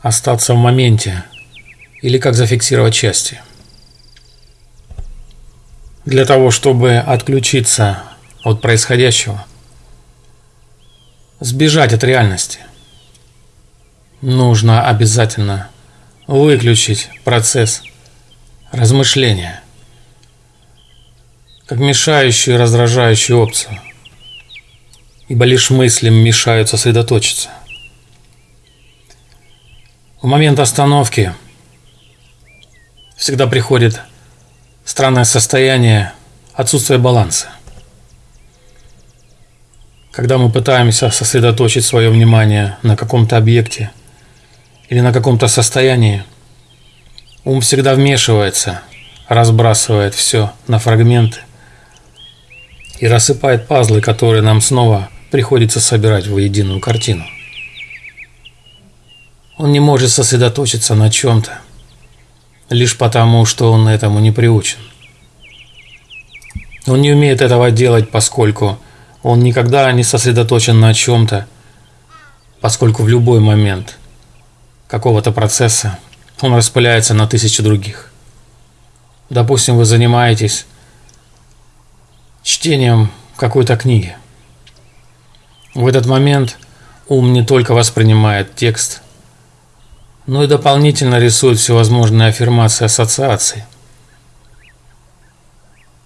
остаться в моменте или как зафиксировать части. Для того, чтобы отключиться от происходящего, сбежать от реальности, нужно обязательно выключить процесс размышления как мешающую и раздражающую опцию, ибо лишь мыслям мешают сосредоточиться. В момент остановки всегда приходит странное состояние отсутствия баланса. Когда мы пытаемся сосредоточить свое внимание на каком-то объекте или на каком-то состоянии, ум всегда вмешивается, разбрасывает все на фрагменты и рассыпает пазлы, которые нам снова приходится собирать в единую картину. Он не может сосредоточиться на чем-то, лишь потому, что он этому не приучен. Он не умеет этого делать, поскольку он никогда не сосредоточен на чем-то, поскольку в любой момент какого-то процесса он распыляется на тысячи других. Допустим, вы занимаетесь чтением какой-то книги. В этот момент ум не только воспринимает текст – но и дополнительно рисует всевозможные аффирмации ассоциаций.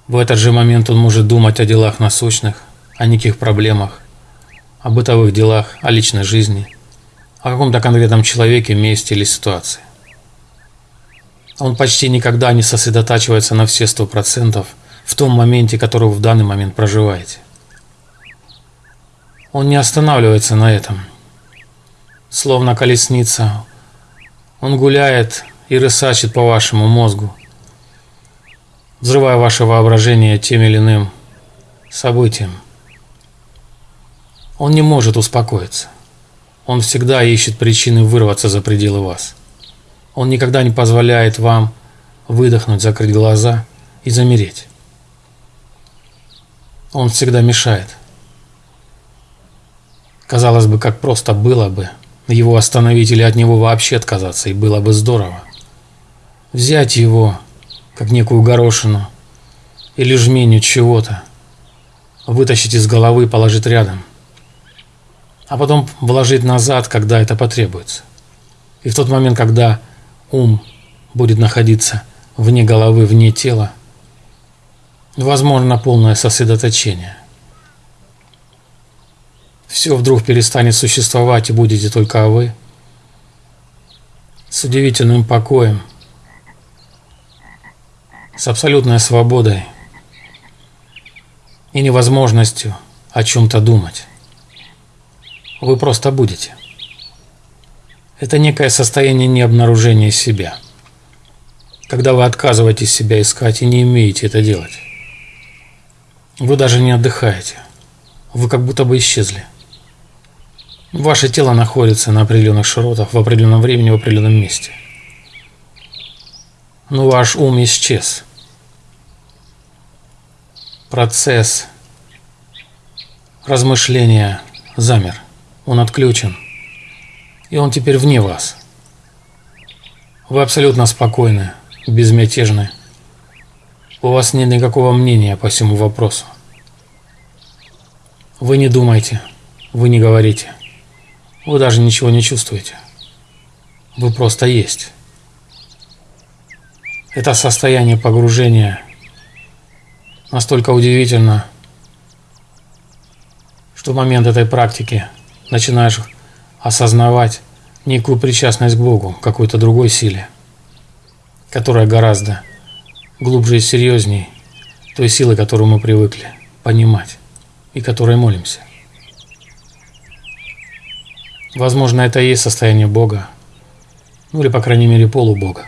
В этот же момент он может думать о делах насущных, о неких проблемах, о бытовых делах, о личной жизни, о каком-то конкретном человеке, месте или ситуации. Он почти никогда не сосредотачивается на все сто процентов в том моменте, который в данный момент проживаете. Он не останавливается на этом. Словно колесница, он гуляет и рысачит по вашему мозгу, взрывая ваше воображение тем или иным событием. Он не может успокоиться. Он всегда ищет причины вырваться за пределы вас. Он никогда не позволяет вам выдохнуть, закрыть глаза и замереть. Он всегда мешает. Казалось бы, как просто было бы – его остановить или от него вообще отказаться, и было бы здорово. Взять его, как некую горошину, или жменю чего-то, вытащить из головы и положить рядом, а потом вложить назад, когда это потребуется. И в тот момент, когда ум будет находиться вне головы, вне тела, возможно полное сосредоточение все вдруг перестанет существовать и будете только вы. С удивительным покоем, с абсолютной свободой и невозможностью о чем-то думать. Вы просто будете. Это некое состояние необнаружения себя. Когда вы отказываетесь себя искать и не умеете это делать. Вы даже не отдыхаете. Вы как будто бы исчезли. Ваше тело находится на определенных широтах в определенном времени в определенном месте. Но ваш ум исчез. Процесс размышления замер. Он отключен. И он теперь вне вас. Вы абсолютно спокойны, безмятежны. У вас нет никакого мнения по всему вопросу. Вы не думаете, вы не говорите. Вы даже ничего не чувствуете. Вы просто есть. Это состояние погружения настолько удивительно, что в момент этой практики начинаешь осознавать некую причастность к Богу, какой-то другой силе, которая гораздо глубже и серьезней той силы, которую мы привыкли понимать и которой молимся. Возможно, это и есть состояние Бога, ну или, по крайней мере, полубога.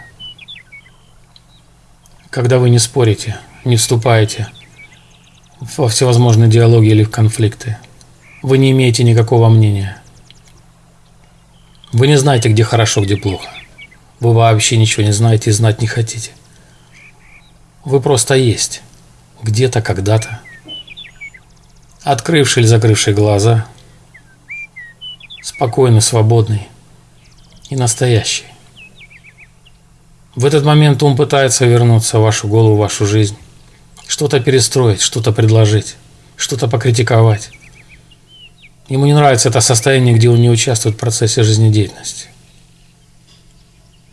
Когда вы не спорите, не вступаете во всевозможные диалоги или в конфликты, вы не имеете никакого мнения. Вы не знаете, где хорошо, где плохо. Вы вообще ничего не знаете и знать не хотите. Вы просто есть. Где-то, когда-то. Открывший или закрывший глаза – спокойный, свободный, и настоящий. В этот момент ум пытается вернуться в вашу голову, в вашу жизнь, что-то перестроить, что-то предложить, что-то покритиковать. Ему не нравится это состояние, где он не участвует в процессе жизнедеятельности.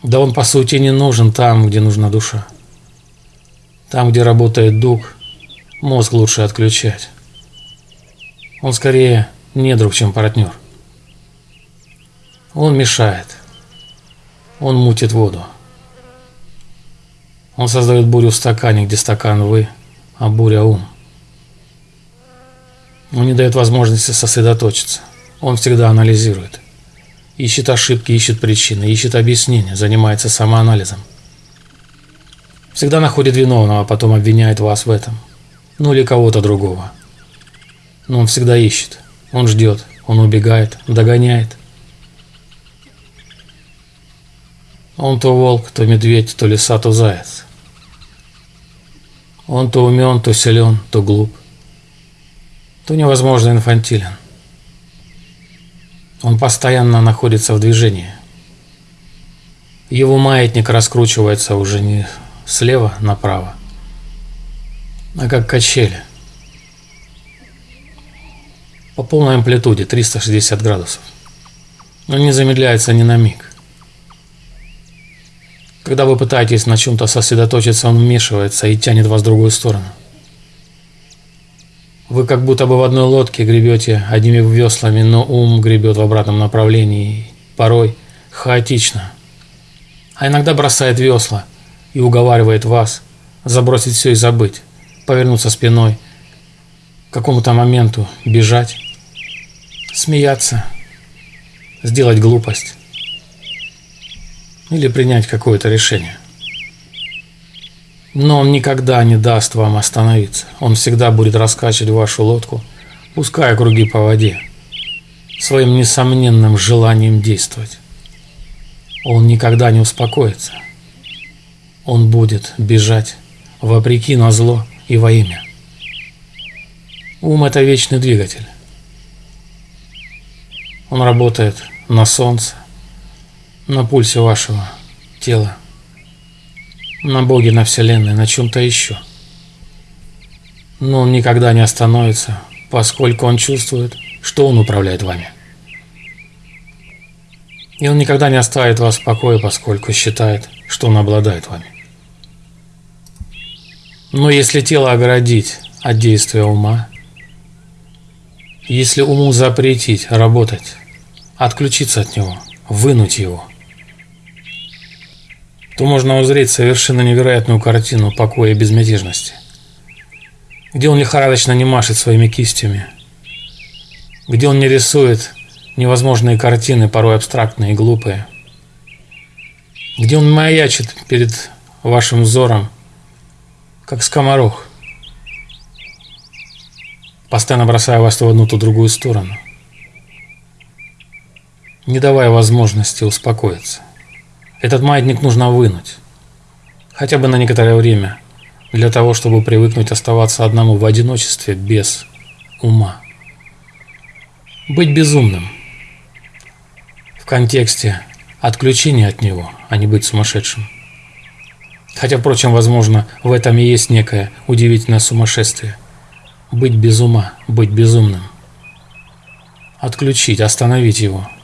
Да он по сути не нужен там, где нужна душа. Там, где работает дух, мозг лучше отключать. Он скорее не друг, чем партнер. Он мешает. Он мутит воду. Он создает бурю в стакане, где стакан вы, а буря ум. Он не дает возможности сосредоточиться. Он всегда анализирует. Ищет ошибки, ищет причины, ищет объяснения, занимается самоанализом. Всегда находит виновного, а потом обвиняет вас в этом. Ну или кого-то другого. Но он всегда ищет. Он ждет, он убегает, догоняет. Он то волк, то медведь, то лиса, то заяц. Он то умен, то силен, то глуп, то невозможно инфантилен. Он постоянно находится в движении. Его маятник раскручивается уже не слева направо, а как качели. По полной амплитуде 360 градусов. Он не замедляется ни на миг. Когда вы пытаетесь на чем-то сосредоточиться, он вмешивается и тянет вас в другую сторону. Вы как будто бы в одной лодке гребете одними веслами, но ум гребет в обратном направлении, порой хаотично. А иногда бросает весла и уговаривает вас забросить все и забыть, повернуться спиной, к какому-то моменту бежать, смеяться, сделать глупость или принять какое-то решение. Но он никогда не даст вам остановиться. Он всегда будет раскачивать вашу лодку, пуская круги по воде, своим несомненным желанием действовать. Он никогда не успокоится. Он будет бежать вопреки на зло и во имя. Ум – это вечный двигатель. Он работает на солнце, на пульсе вашего тела, на Боге, на Вселенной, на чем-то еще. Но он никогда не остановится, поскольку он чувствует, что он управляет вами. И он никогда не оставит вас в покое, поскольку считает, что он обладает вами. Но если тело оградить от действия ума, если уму запретить работать, отключиться от него, вынуть его – то можно узреть совершенно невероятную картину покоя и безмятежности, где он лихорадочно не машет своими кистями, где он не рисует невозможные картины, порой абстрактные и глупые, где он маячит перед вашим взором, как скоморох, постоянно бросая вас то в одну, то в другую сторону, не давая возможности успокоиться. Этот маятник нужно вынуть. Хотя бы на некоторое время. Для того, чтобы привыкнуть оставаться одному в одиночестве без ума. Быть безумным. В контексте отключения от него, а не быть сумасшедшим. Хотя, впрочем, возможно, в этом и есть некое удивительное сумасшествие. Быть без ума, быть безумным. Отключить, остановить его –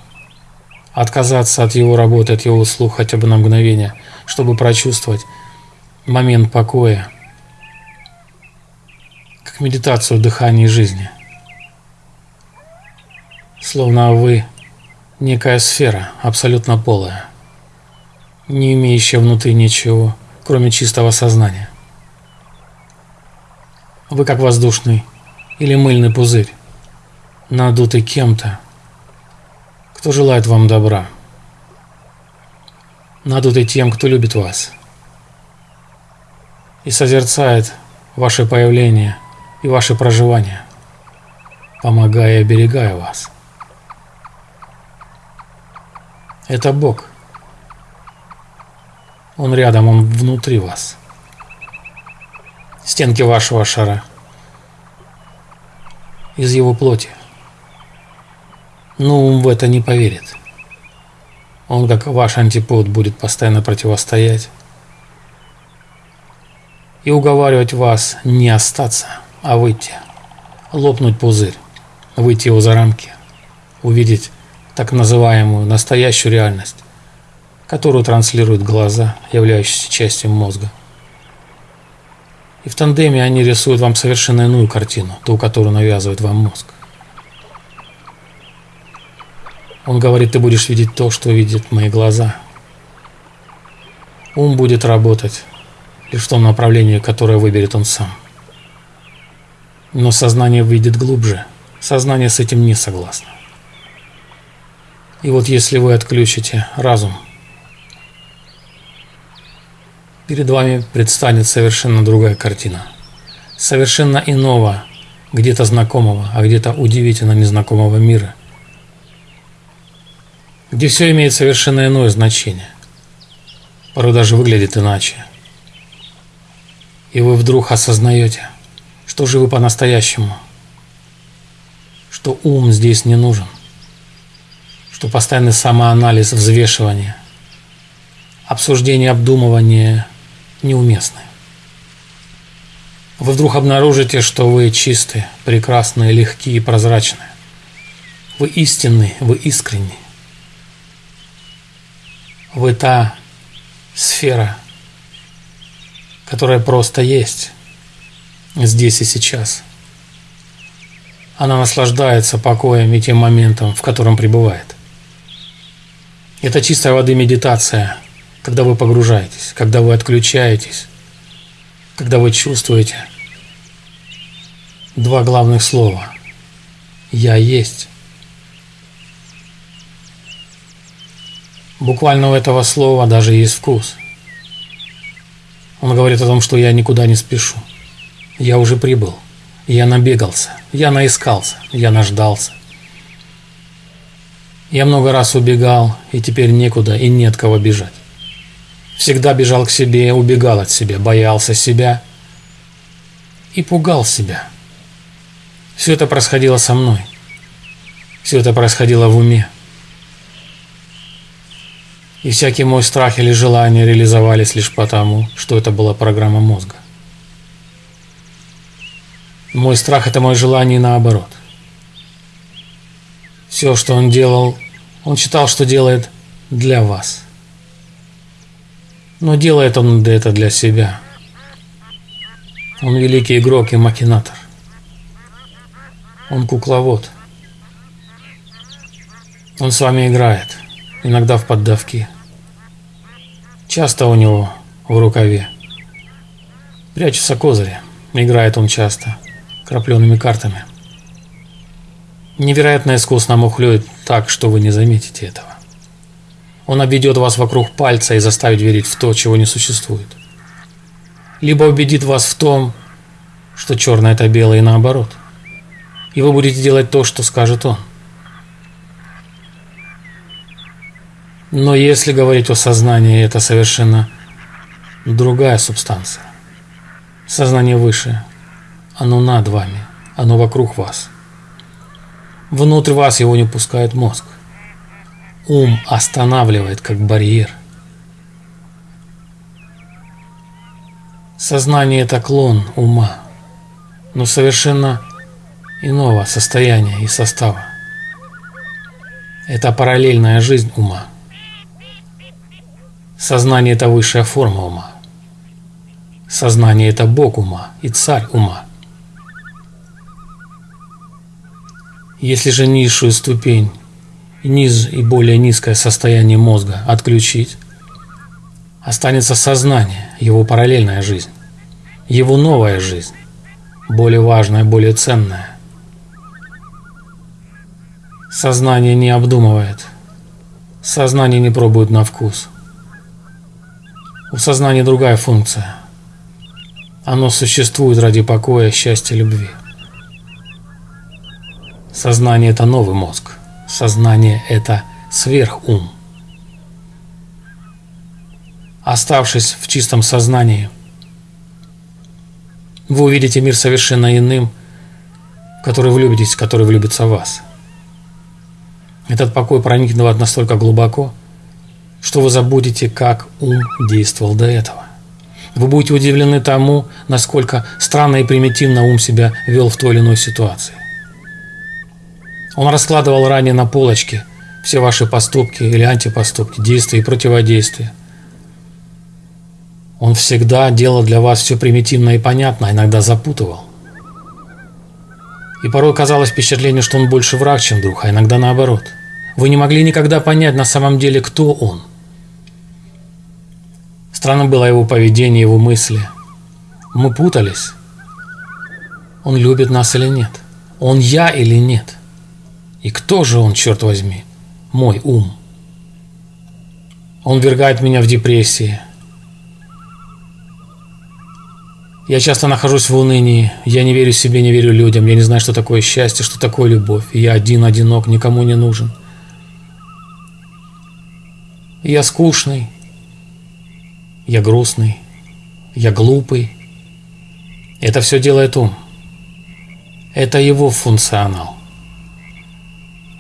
отказаться от его работы, от его услуг хотя бы на мгновение, чтобы прочувствовать момент покоя, как медитацию дыхания и жизни. Словно вы некая сфера, абсолютно полая, не имеющая внутри ничего, кроме чистого сознания. Вы как воздушный или мыльный пузырь, надутый кем-то, кто желает вам добра. Надуты тем, кто любит вас и созерцает ваше появление и ваше проживание, помогая и оберегая вас. Это Бог. Он рядом, Он внутри вас. Стенки вашего шара из его плоти но ум в это не поверит. Он, как ваш антипод, будет постоянно противостоять и уговаривать вас не остаться, а выйти, лопнуть пузырь, выйти его за рамки, увидеть так называемую настоящую реальность, которую транслируют глаза, являющиеся частью мозга. И в тандеме они рисуют вам совершенно иную картину, ту, которую навязывает вам мозг. Он говорит, ты будешь видеть то, что видят мои глаза. Ум будет работать лишь в том направлении, которое выберет он сам. Но сознание выйдет глубже. Сознание с этим не согласно. И вот если вы отключите разум, перед вами предстанет совершенно другая картина. Совершенно иного, где-то знакомого, а где-то удивительно незнакомого мира – где все имеет совершенно иное значение. Порой даже выглядит иначе. И вы вдруг осознаете, что же вы по-настоящему, что ум здесь не нужен, что постоянный самоанализ, взвешивание, обсуждение, обдумывание неуместны. Вы вдруг обнаружите, что вы чистые, прекрасные, легкие и прозрачные. Вы истинны, вы искренни. Вы та сфера, которая просто есть здесь и сейчас. Она наслаждается покоем и тем моментом, в котором пребывает. Это чистая воды медитация, когда вы погружаетесь, когда вы отключаетесь, когда вы чувствуете два главных слова «Я есть» Буквально у этого слова даже есть вкус. Он говорит о том, что я никуда не спешу. Я уже прибыл. Я набегался. Я наискался. Я наждался. Я много раз убегал, и теперь некуда и нет кого бежать. Всегда бежал к себе, убегал от себя, боялся себя и пугал себя. Все это происходило со мной. Все это происходило в уме. И всякий мой страх или желание реализовались лишь потому, что это была программа мозга. Мой страх – это мое желание наоборот. Все, что он делал, он считал, что делает для вас. Но делает он это для себя. Он великий игрок и макинатор. Он кукловод. Он с вами играет – иногда в поддавки. Часто у него в рукаве. Прячутся козыри. Играет он часто, крапленными картами. Невероятно искусно мухлюет так, что вы не заметите этого. Он обведет вас вокруг пальца и заставит верить в то, чего не существует. Либо убедит вас в том, что черное это белое и наоборот. И вы будете делать то, что скажет он. Но если говорить о сознании, это совершенно другая субстанция. Сознание выше. Оно над вами. Оно вокруг вас. Внутрь вас его не пускает мозг. Ум останавливает как барьер. Сознание – это клон ума, но совершенно иного состояния и состава. Это параллельная жизнь ума. Сознание – это высшая форма ума. Сознание – это Бог ума и царь ума. Если же низшую ступень, низ и более низкое состояние мозга отключить, останется сознание, его параллельная жизнь, его новая жизнь, более важная, более ценная. Сознание не обдумывает, сознание не пробует на вкус – у сознания другая функция. Оно существует ради покоя, счастья, любви. Сознание – это новый мозг. Сознание – это сверхум. Оставшись в чистом сознании, вы увидите мир совершенно иным, в который влюбитесь, который влюбится в вас. Этот покой проникнет в вас настолько глубоко, что вы забудете, как ум действовал до этого. Вы будете удивлены тому, насколько странно и примитивно ум себя вел в той или иной ситуации. Он раскладывал ранее на полочке все ваши поступки или антипоступки, действия и противодействия. Он всегда делал для вас все примитивно и понятно, а иногда запутывал. И порой казалось впечатление, что он больше враг, чем друг, а иногда наоборот. Вы не могли никогда понять на самом деле, кто он. Странно было его поведение, его мысли. Мы путались. Он любит нас или нет? Он я или нет? И кто же он, черт возьми? Мой ум. Он вергает меня в депрессии. Я часто нахожусь в унынии, я не верю себе, не верю людям, я не знаю, что такое счастье, что такое любовь, я один, одинок, никому не нужен. Я скучный, я грустный, я глупый. Это все делает ум. Это его функционал.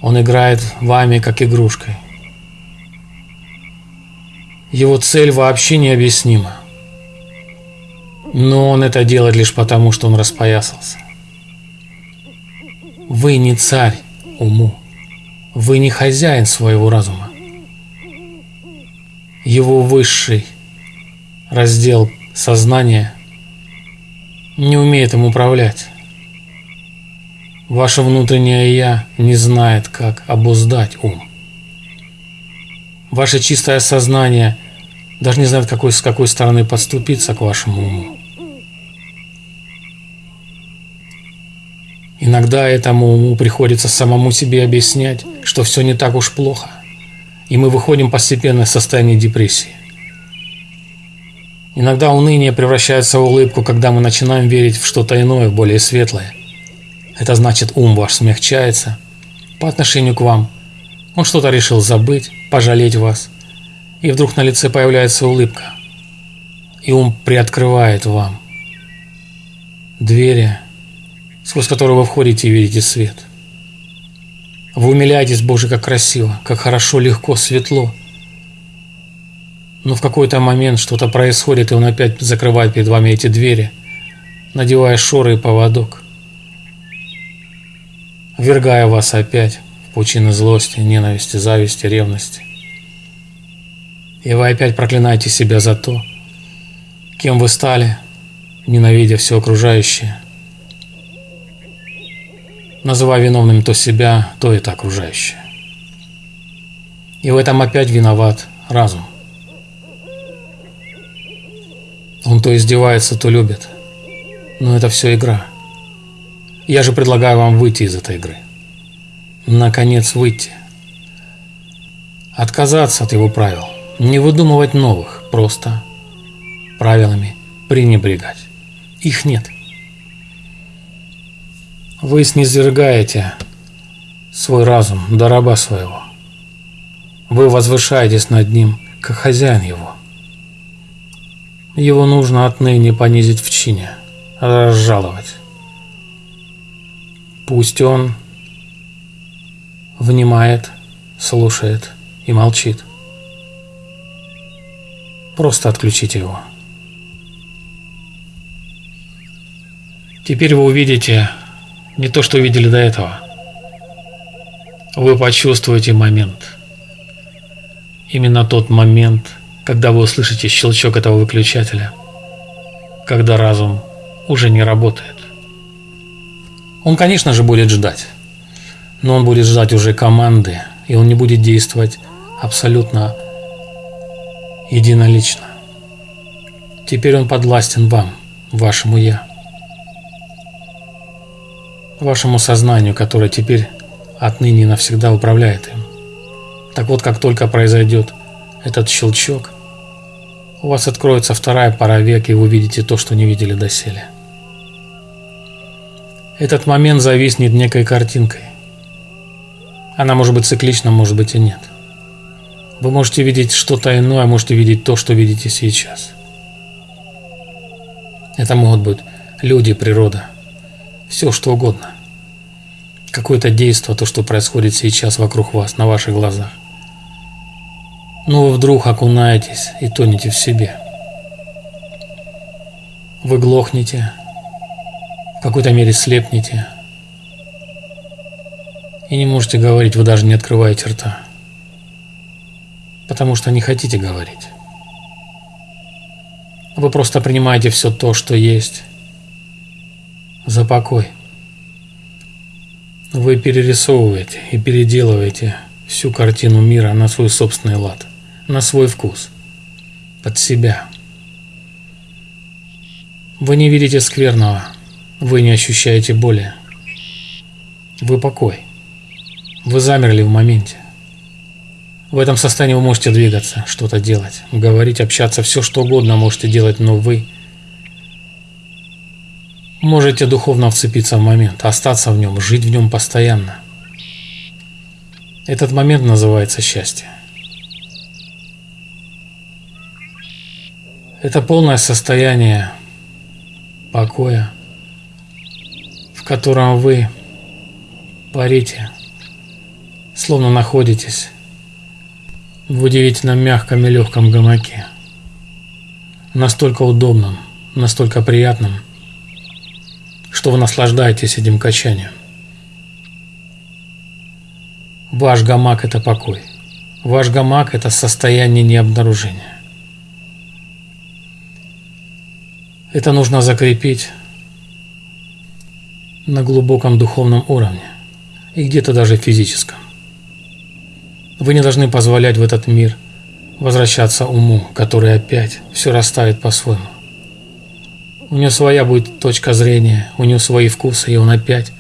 Он играет вами как игрушкой. Его цель вообще необъяснима. Но он это делает лишь потому, что он распоясался. Вы не царь уму. Вы не хозяин своего разума. Его высший раздел сознания не умеет им управлять. Ваше внутреннее «я» не знает, как обуздать ум. Ваше чистое сознание даже не знает, какой, с какой стороны подступиться к вашему уму. Иногда этому уму приходится самому себе объяснять, что все не так уж плохо, и мы выходим постепенно из состояния депрессии. Иногда уныние превращается в улыбку, когда мы начинаем верить в что-то иное, более светлое. Это значит, ум ваш смягчается по отношению к вам. Он что-то решил забыть, пожалеть вас. И вдруг на лице появляется улыбка. И ум приоткрывает вам двери, сквозь которые вы входите и видите свет. Вы умиляетесь, Боже, как красиво, как хорошо, легко, светло. Но в какой-то момент что-то происходит, и он опять закрывает перед вами эти двери, надевая шоры и поводок, вергая вас опять в пучины злости, ненависти, зависти, ревности. И вы опять проклинаете себя за то, кем вы стали, ненавидя все окружающее – называя виновным то себя, то это окружающее. И в этом опять виноват разум. Он то издевается, то любит. Но это все игра. Я же предлагаю вам выйти из этой игры. Наконец выйти. Отказаться от его правил. Не выдумывать новых, просто правилами пренебрегать. Их нет. Вы снизвергаете свой разум до раба своего. Вы возвышаетесь над ним, как хозяин его. Его нужно отныне понизить в чине, разжаловать. Пусть он внимает, слушает и молчит. Просто отключите его. Теперь вы увидите не то, что видели до этого. Вы почувствуете момент. Именно тот момент, когда вы услышите щелчок этого выключателя, когда разум уже не работает. Он, конечно же, будет ждать, но он будет ждать уже команды, и он не будет действовать абсолютно единолично. Теперь он подвластен вам, вашему «я» вашему сознанию, которое теперь отныне навсегда управляет им. Так вот, как только произойдет этот щелчок, у вас откроется вторая пара век, и вы увидите то, что не видели доселе. Этот момент зависнет некой картинкой. Она может быть циклична, может быть и нет. Вы можете видеть что-то иное, можете видеть то, что видите сейчас. Это могут быть люди, природа – все что угодно. Какое-то действие, то, что происходит сейчас вокруг вас, на ваших глазах. но вы вдруг окунаетесь и тонете в себе. Вы глохнете, в какой-то мере слепнете и не можете говорить, вы даже не открываете рта, потому что не хотите говорить. Вы просто принимаете все то, что есть, за покой. Вы перерисовываете и переделываете всю картину мира на свой собственный лад, на свой вкус, под себя. Вы не видите скверного, вы не ощущаете боли. Вы покой. Вы замерли в моменте. В этом состоянии вы можете двигаться, что-то делать, говорить, общаться, все что угодно можете делать, но вы Можете духовно вцепиться в момент, остаться в нем, жить в нем постоянно. Этот момент называется счастье. Это полное состояние покоя, в котором вы парите, словно находитесь в удивительно мягком и легком гамаке. Настолько удобном, настолько приятном – что вы наслаждаетесь этим качанием. Ваш гамак – это покой. Ваш гамак – это состояние необнаружения. Это нужно закрепить на глубоком духовном уровне и где-то даже физическом. Вы не должны позволять в этот мир возвращаться уму, который опять все расставит по-своему. У него своя будет точка зрения, у него свои вкусы, и он опять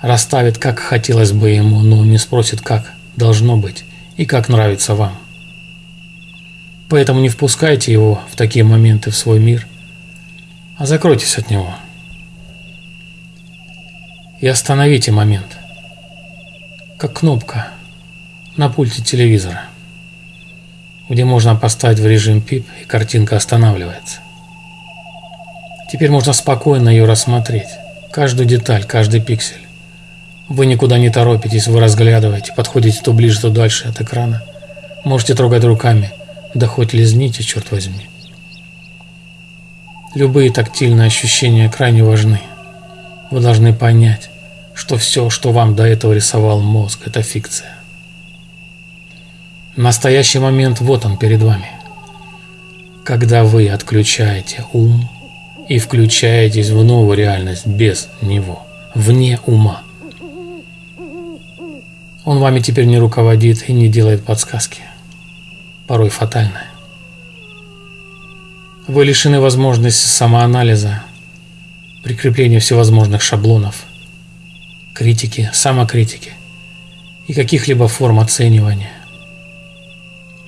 расставит, как хотелось бы ему, но не спросит, как должно быть и как нравится вам. Поэтому не впускайте его в такие моменты в свой мир, а закройтесь от него. И остановите момент, как кнопка на пульте телевизора, где можно поставить в режим пип и картинка останавливается. Теперь можно спокойно ее рассмотреть. Каждую деталь, каждый пиксель. Вы никуда не торопитесь, вы разглядываете, подходите то ближе, то дальше от экрана. Можете трогать руками, да хоть лизните, черт возьми. Любые тактильные ощущения крайне важны. Вы должны понять, что все, что вам до этого рисовал мозг, это фикция. Настоящий момент вот он перед вами. Когда вы отключаете ум, и включаетесь в новую реальность без него, вне ума. Он вами теперь не руководит и не делает подсказки, порой фатальные. Вы лишены возможности самоанализа, прикрепления всевозможных шаблонов, критики, самокритики и каких-либо форм оценивания.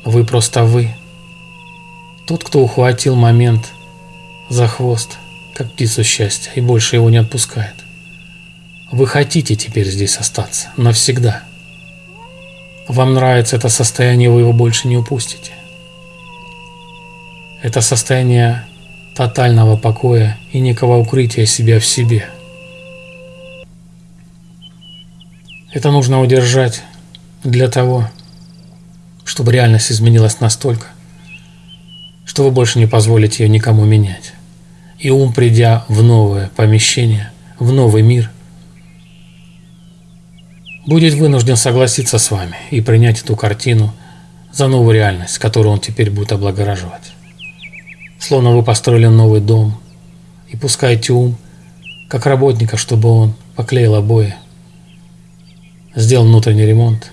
Вы просто вы. Тот, кто ухватил момент – за хвост, как птицу счастья, и больше его не отпускает. Вы хотите теперь здесь остаться, навсегда. Вам нравится это состояние, вы его больше не упустите. Это состояние тотального покоя и некого укрытия себя в себе. Это нужно удержать для того, чтобы реальность изменилась настолько, что вы больше не позволите ее никому менять и ум, придя в новое помещение, в новый мир, будет вынужден согласиться с вами и принять эту картину за новую реальность, которую он теперь будет облагораживать. Словно вы построили новый дом и пускаете ум, как работника, чтобы он поклеил обои, сделал внутренний ремонт,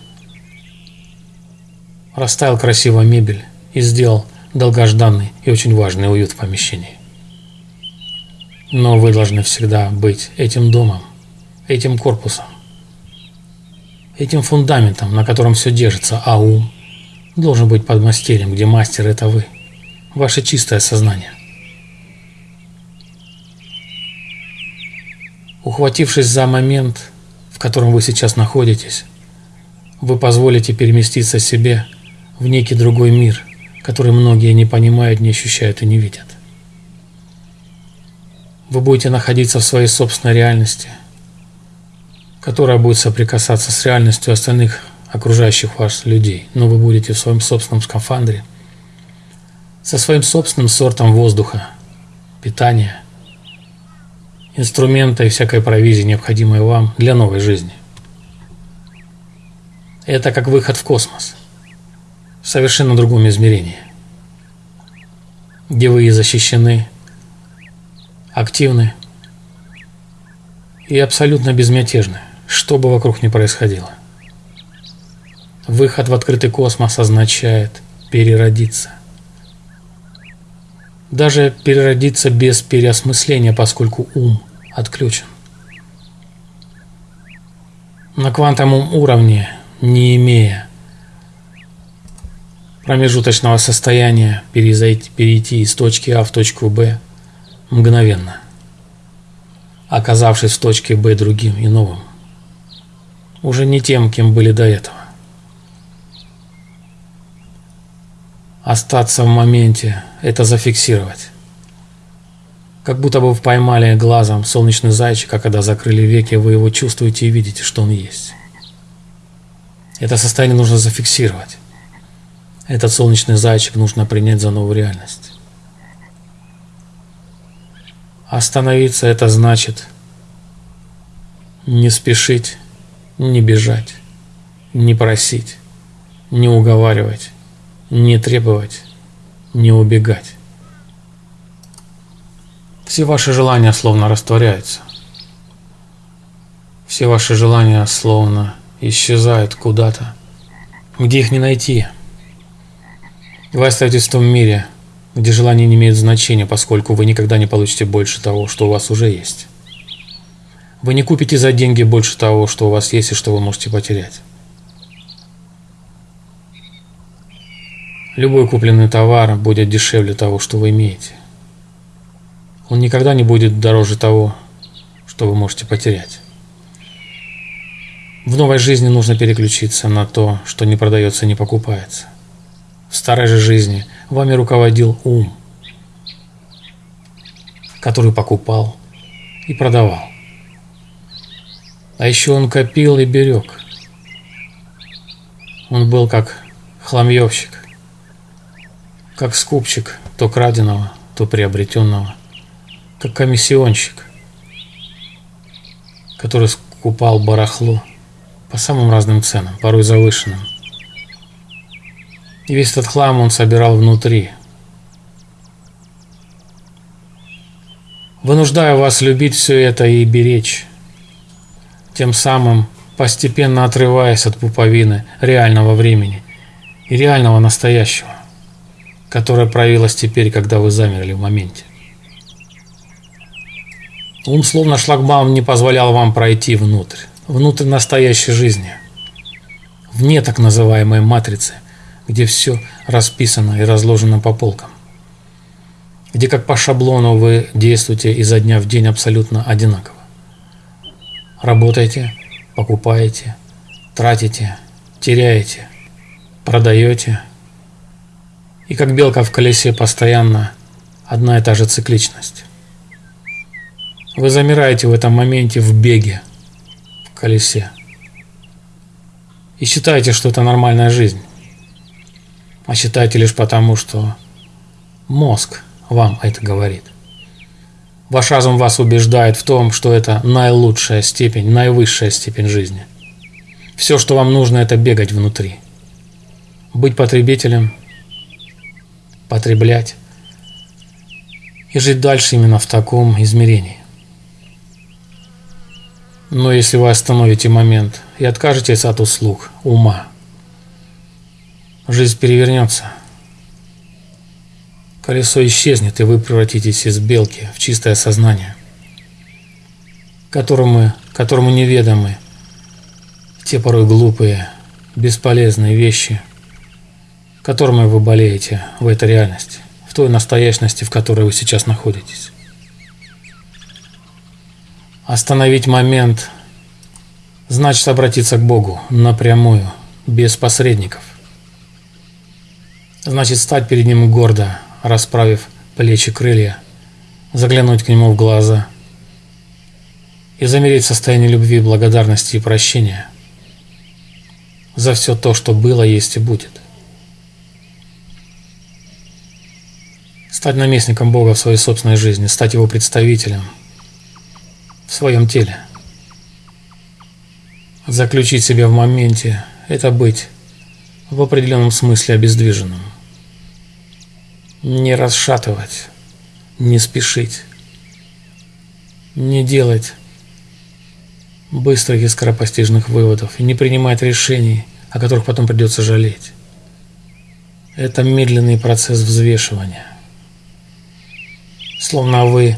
расставил красивую мебель и сделал долгожданный и очень важный уют в помещении. Но вы должны всегда быть этим домом, этим корпусом, этим фундаментом, на котором все держится, а ум должен быть под мастерем, где мастер – это вы, ваше чистое сознание. Ухватившись за момент, в котором вы сейчас находитесь, вы позволите переместиться себе в некий другой мир, который многие не понимают, не ощущают и не видят. Вы будете находиться в своей собственной реальности, которая будет соприкасаться с реальностью остальных окружающих вас людей, но вы будете в своем собственном скафандре, со своим собственным сортом воздуха, питания, инструмента и всякой провизии, необходимой вам для новой жизни. Это как выход в космос, в совершенно другом измерении, где вы и защищены, активны и абсолютно безмятежны, что бы вокруг ни происходило. Выход в открытый космос означает переродиться. Даже переродиться без переосмысления, поскольку ум отключен. На квантовом уровне, не имея промежуточного состояния, перейти, из точки А в точку Б мгновенно, оказавшись в точке Б другим и новым, уже не тем, кем были до этого. Остаться в моменте – это зафиксировать. Как будто бы поймали глазом солнечный зайчик, а когда закрыли веки, вы его чувствуете и видите, что он есть. Это состояние нужно зафиксировать. Этот солнечный зайчик нужно принять за новую реальность. Остановиться это значит не спешить, не бежать, не просить, не уговаривать, не требовать, не убегать. Все ваши желания словно растворяются. Все ваши желания словно исчезают куда-то, где их не найти. Вы остаетесь в том мире, где желание не имеет значения, поскольку вы никогда не получите больше того, что у вас уже есть. Вы не купите за деньги больше того, что у вас есть и что вы можете потерять. Любой купленный товар будет дешевле того, что вы имеете. Он никогда не будет дороже того, что вы можете потерять. В новой жизни нужно переключиться на то, что не продается и не покупается. В старой же жизни вами руководил ум, который покупал и продавал. А еще он копил и берег. Он был как хламьевщик, как скупчик то краденого, то приобретенного, как комиссионщик, который скупал барахло по самым разным ценам, порой завышенным. И весь этот хлам он собирал внутри, вынуждая вас любить все это и беречь, тем самым постепенно отрываясь от пуповины реального времени и реального настоящего которая проявилась теперь, когда вы замерли в моменте. Ум словно шлагбаум не позволял вам пройти внутрь, внутрь настоящей жизни, вне так называемой матрицы, где все расписано и разложено по полкам, где как по шаблону вы действуете изо дня в день абсолютно одинаково. Работаете, покупаете, тратите, теряете, продаете – и как белка в колесе постоянно одна и та же цикличность. Вы замираете в этом моменте в беге, в колесе. И считаете, что это нормальная жизнь. А считаете лишь потому, что мозг вам это говорит. Ваш разум вас убеждает в том, что это наилучшая степень, наивысшая степень жизни. Все, что вам нужно, это бегать внутри. Быть потребителем – потреблять и жить дальше именно в таком измерении. Но если вы остановите момент и откажетесь от услуг ума, жизнь перевернется. Колесо исчезнет, и вы превратитесь из белки в чистое сознание, которому, которому неведомы те порой глупые, бесполезные вещи – которыми вы болеете в этой реальности, в той настоящности, в которой вы сейчас находитесь. Остановить момент значит обратиться к Богу напрямую, без посредников. Значит стать перед Ним гордо, расправив плечи крылья, заглянуть к Нему в глаза и замереть в состоянии любви, благодарности и прощения. за все то, что было, есть и будет. Стать наместником Бога в своей собственной жизни, стать его представителем в своем теле. Заключить себя в моменте – это быть в определенном смысле обездвиженным. Не расшатывать, не спешить, не делать быстрых и скоропостижных выводов и не принимать решений, о которых потом придется жалеть. Это медленный процесс взвешивания. Словно вы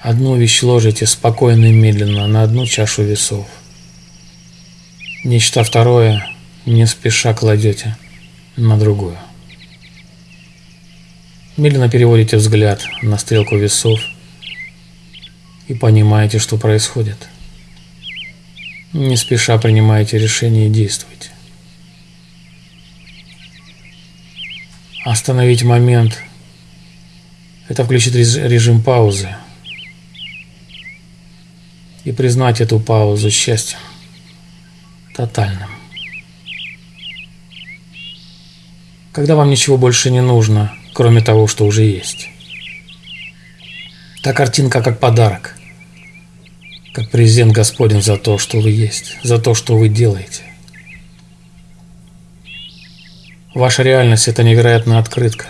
одну вещь ложите спокойно и медленно на одну чашу весов. Нечто второе не спеша кладете на другую. Медленно переводите взгляд на стрелку весов и понимаете, что происходит. Не спеша принимаете решение и действуйте. Остановить момент – это включить режим паузы и признать эту паузу счастьем тотальным. Когда вам ничего больше не нужно, кроме того, что уже есть. Та картинка как подарок – как презент Господень за то, что вы есть, за то, что вы делаете. Ваша реальность – это невероятная открытка,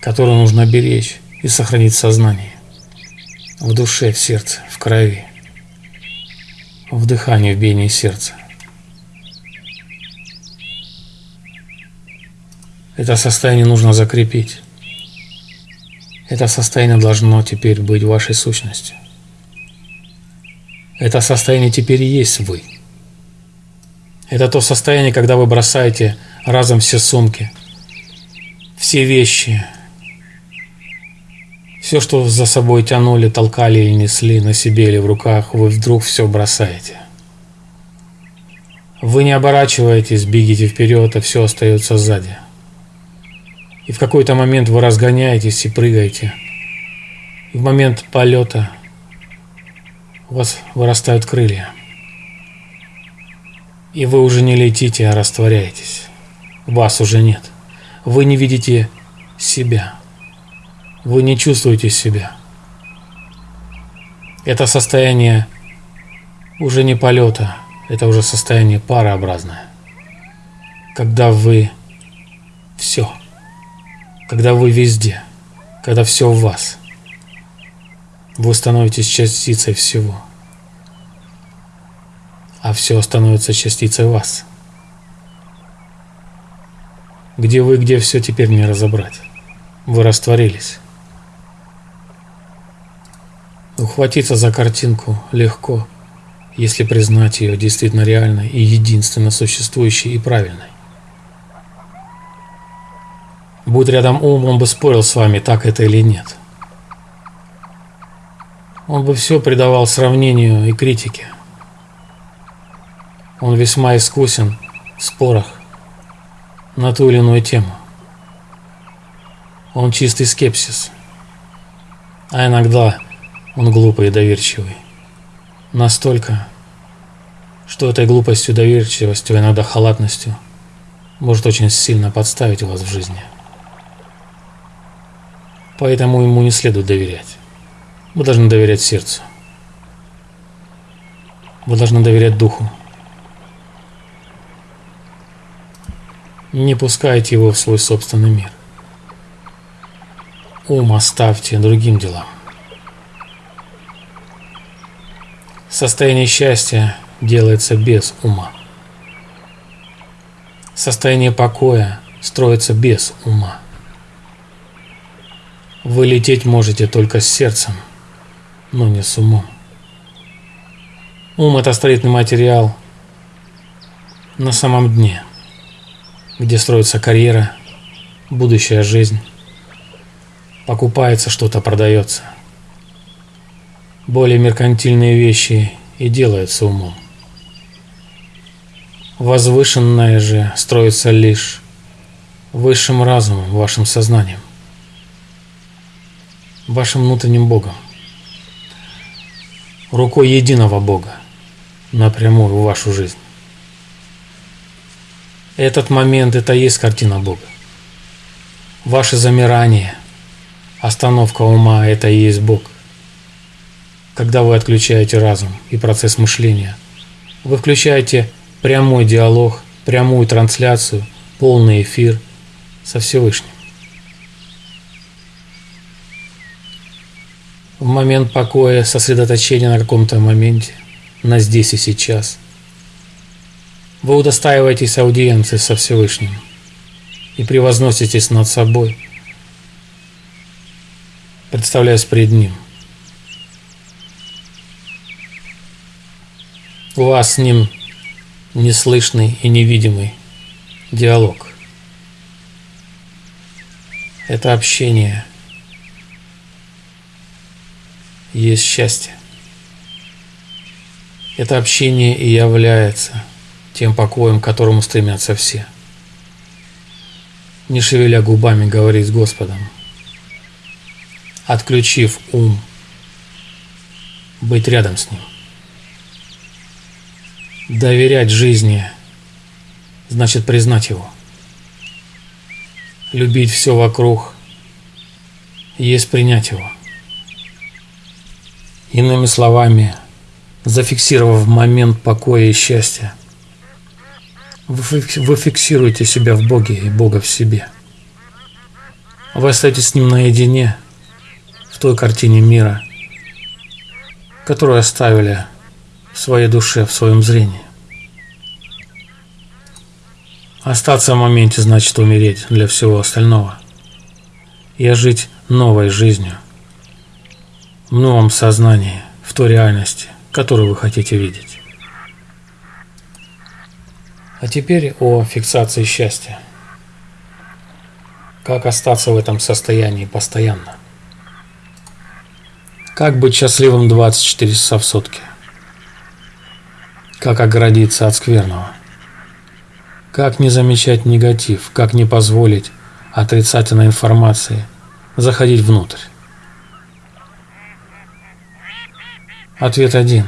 которую нужно беречь и сохранить в сознании, в душе, в сердце, в крови, в дыхании, в биении сердца. Это состояние нужно закрепить. Это состояние должно теперь быть вашей сущностью. Это состояние теперь и есть вы. Это то состояние, когда вы бросаете разом все сумки, все вещи, все, что за собой тянули, толкали или несли на себе или в руках, вы вдруг все бросаете. Вы не оборачиваетесь, бегите вперед, а все остается сзади. И в какой-то момент вы разгоняетесь и прыгаете. И в момент полета – у вас вырастают крылья. И вы уже не летите, а растворяетесь. Вас уже нет. Вы не видите себя. Вы не чувствуете себя. Это состояние уже не полета, это уже состояние парообразное. Когда вы все, когда вы везде, когда все в вас – вы становитесь частицей всего. А все становится частицей вас. Где вы, где все теперь не разобрать. Вы растворились. Ухватиться за картинку легко, если признать ее действительно реальной и единственно существующей и правильной. Будь рядом ум, он бы спорил с вами, так это или нет. Он бы все придавал сравнению и критике. Он весьма искусен в спорах на ту или иную тему. Он чистый скепсис. А иногда он глупый и доверчивый. Настолько, что этой глупостью, доверчивостью, иногда халатностью может очень сильно подставить вас в жизни. Поэтому ему не следует доверять. Вы должны доверять сердцу. Вы должны доверять духу. Не пускайте его в свой собственный мир. Ум оставьте другим делам. Состояние счастья делается без ума. Состояние покоя строится без ума. Вы лететь можете только с сердцем – но не с умом. Ум – это строительный материал на самом дне, где строится карьера, будущая жизнь, покупается что-то, продается. Более меркантильные вещи и делаются умом. Возвышенное же строится лишь высшим разумом, вашим сознанием, вашим внутренним Богом рукой единого Бога напрямую в вашу жизнь. Этот момент – это и есть картина Бога. Ваше замирание, остановка ума – это и есть Бог. Когда вы отключаете разум и процесс мышления, вы включаете прямой диалог, прямую трансляцию, полный эфир со Всевышним. В момент покоя, сосредоточения на каком-то моменте, на здесь и сейчас, вы удостаиваетесь аудиенции со Всевышним и превозноситесь над собой, представляясь пред Ним. У вас с Ним неслышный и невидимый диалог. Это общение есть счастье. Это общение и является тем покоем, к которому стремятся все. Не шевеля губами говорить с Господом, отключив ум, быть рядом с Ним. Доверять жизни значит признать Его. Любить все вокруг есть принять Его. Иными словами, зафиксировав момент покоя и счастья, вы фиксируете себя в Боге и Бога в себе. Вы остаетесь с Ним наедине в той картине мира, которую оставили в своей душе, в своем зрении. Остаться в моменте значит умереть для всего остального и жить новой жизнью – в новом сознании, в той реальности, которую вы хотите видеть. А теперь о фиксации счастья. Как остаться в этом состоянии постоянно? Как быть счастливым 24 часа в сутки? Как оградиться от скверного? Как не замечать негатив? Как не позволить отрицательной информации заходить внутрь? Ответ один.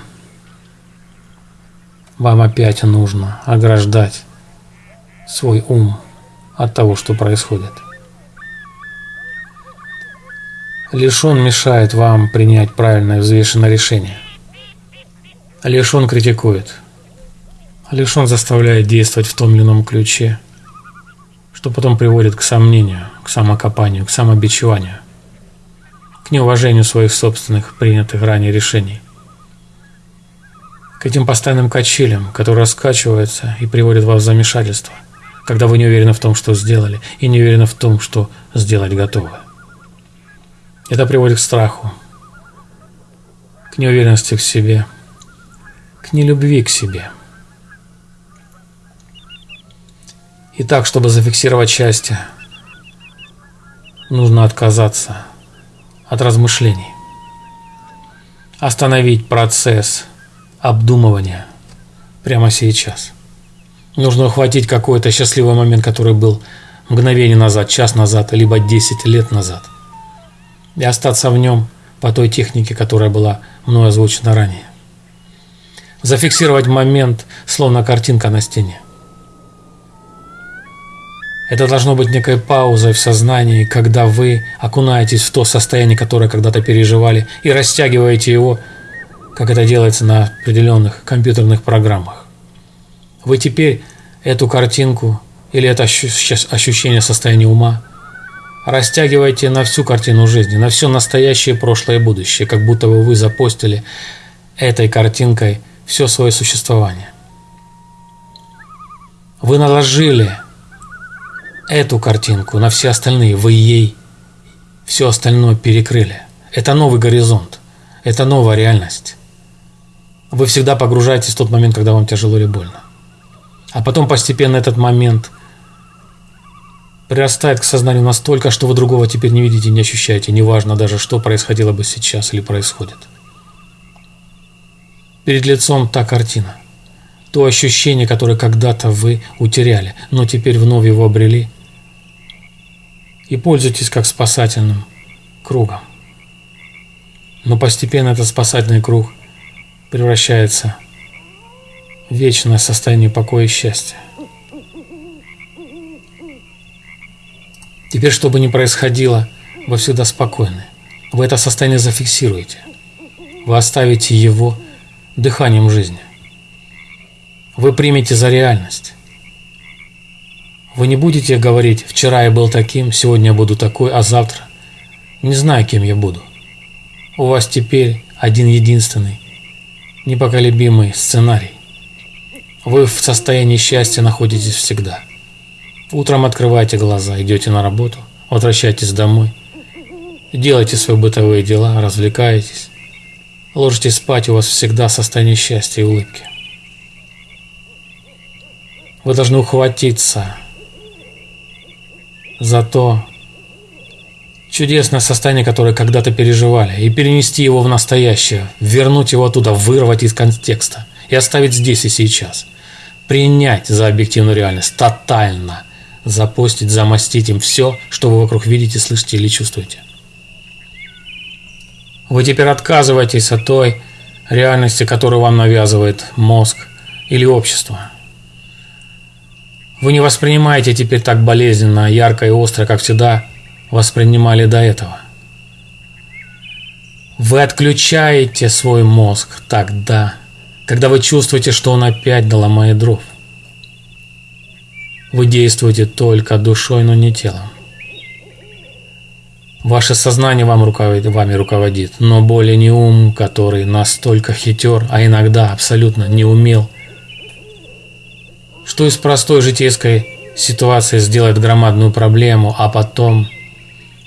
Вам опять нужно ограждать свой ум от того, что происходит. Лишь он мешает вам принять правильное взвешенное решение. Лишь он критикует. Лишь он заставляет действовать в том или ином ключе, что потом приводит к сомнению, к самокопанию, к самобичеванию, к неуважению своих собственных принятых ранее решений к этим постоянным качелям, которые раскачиваются и приводят вас в замешательство, когда вы не уверены в том, что сделали, и не уверены в том, что сделать готовы. Это приводит к страху, к неуверенности в себе, к нелюбви к себе. И так, чтобы зафиксировать счастье, нужно отказаться от размышлений, остановить процесс – обдумывания прямо сейчас. Нужно ухватить какой-то счастливый момент, который был мгновение назад, час назад, либо 10 лет назад. И остаться в нем по той технике, которая была мной озвучена ранее. Зафиксировать момент, словно картинка на стене. Это должно быть некой паузой в сознании, когда вы окунаетесь в то состояние, которое когда-то переживали, и растягиваете его как это делается на определенных компьютерных программах. Вы теперь эту картинку или это ощущение состояния ума растягиваете на всю картину жизни, на все настоящее, прошлое и будущее, как будто бы вы запостили этой картинкой все свое существование. Вы наложили эту картинку на все остальные, вы ей все остальное перекрыли. Это новый горизонт, это новая реальность вы всегда погружаетесь в тот момент, когда вам тяжело или больно. А потом постепенно этот момент прирастает к сознанию настолько, что вы другого теперь не видите, не ощущаете, неважно даже, что происходило бы сейчас или происходит. Перед лицом та картина, то ощущение, которое когда-то вы утеряли, но теперь вновь его обрели, и пользуйтесь как спасательным кругом. Но постепенно этот спасательный круг – превращается в вечное состояние покоя и счастья. Теперь, что бы ни происходило, вы всегда спокойны. Вы это состояние зафиксируете. Вы оставите его дыханием жизни. Вы примете за реальность. Вы не будете говорить «вчера я был таким, сегодня я буду такой, а завтра не знаю, кем я буду». У вас теперь один единственный, непоколебимый сценарий. Вы в состоянии счастья находитесь всегда. Утром открываете глаза, идете на работу, возвращаетесь домой, делаете свои бытовые дела, развлекаетесь, ложитесь спать, у вас всегда состояние счастья и улыбки. Вы должны ухватиться за то чудесное состояние, которое когда-то переживали, и перенести его в настоящее, вернуть его оттуда, вырвать из контекста и оставить здесь и сейчас. Принять за объективную реальность, тотально запостить, замостить им все, что вы вокруг видите, слышите или чувствуете. Вы теперь отказываетесь от той реальности, которую вам навязывает мозг или общество. Вы не воспринимаете теперь так болезненно, ярко и остро, как всегда воспринимали до этого. Вы отключаете свой мозг тогда, когда вы чувствуете, что он опять доломает дров. Вы действуете только душой, но не телом. Ваше сознание вам руководит, вами руководит, но более не ум, который настолько хитер, а иногда абсолютно не умел что из простой житейской ситуации сделает громадную проблему, а потом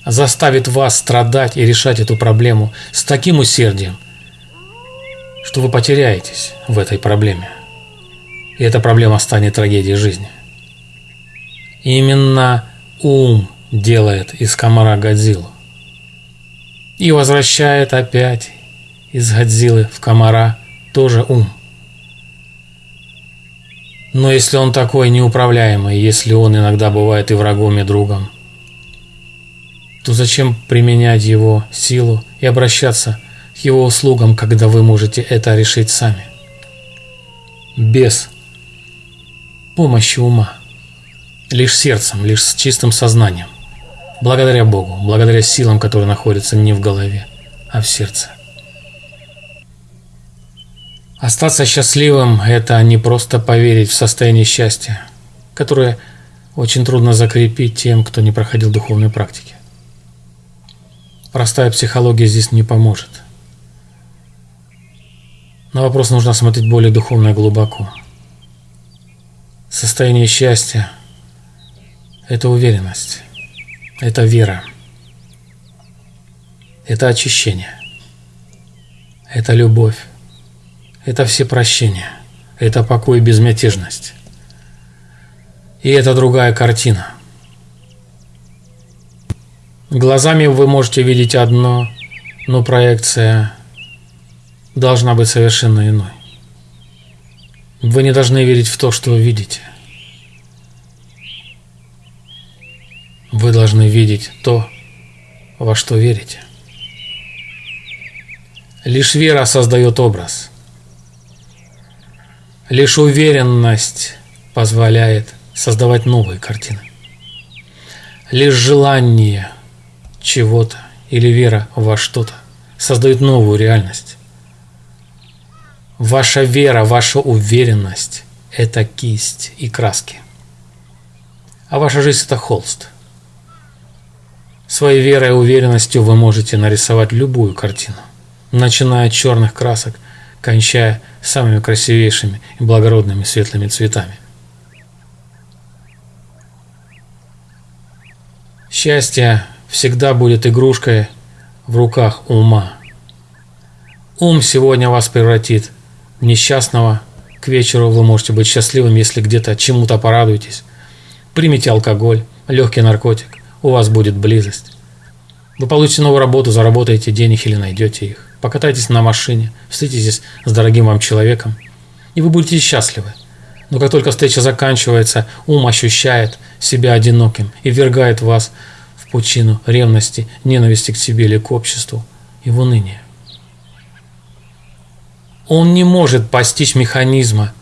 заставит вас страдать и решать эту проблему с таким усердием, что вы потеряетесь в этой проблеме. И эта проблема станет трагедией жизни. Именно ум делает из комара Годзиллу. И возвращает опять из Годзиллы в комара тоже ум. Но если он такой неуправляемый, если он иногда бывает и врагом, и другом, то зачем применять его силу и обращаться к его услугам, когда вы можете это решить сами? Без помощи ума, лишь сердцем, лишь с чистым сознанием, благодаря Богу, благодаря силам, которые находятся не в голове, а в сердце. Остаться счастливым – это не просто поверить в состояние счастья, которое очень трудно закрепить тем, кто не проходил духовной практики. Простая психология здесь не поможет. На вопрос нужно смотреть более духовно и глубоко. Состояние счастья – это уверенность, это вера, это очищение, это любовь, это все прощения, это покой и безмятежность. И это другая картина. Глазами вы можете видеть одно, но проекция должна быть совершенно иной. Вы не должны верить в то, что вы видите. Вы должны видеть то, во что верите. Лишь вера создает образ – Лишь уверенность позволяет создавать новые картины. Лишь желание чего-то или вера во что-то создают новую реальность. Ваша вера, ваша уверенность – это кисть и краски. А ваша жизнь – это холст. Своей верой и уверенностью вы можете нарисовать любую картину, начиная от черных красок – кончая самыми красивейшими и благородными светлыми цветами. Счастье всегда будет игрушкой в руках ума. Ум сегодня вас превратит в несчастного. К вечеру вы можете быть счастливым, если где-то чему-то порадуетесь. Примите алкоголь, легкий наркотик, у вас будет близость. Вы получите новую работу, заработаете денег или найдете их покатайтесь на машине, встретитесь с дорогим вам человеком, и вы будете счастливы. Но как только встреча заканчивается, ум ощущает себя одиноким и ввергает вас в пучину ревности, ненависти к себе или к обществу и в уныние. Он не может постичь механизма,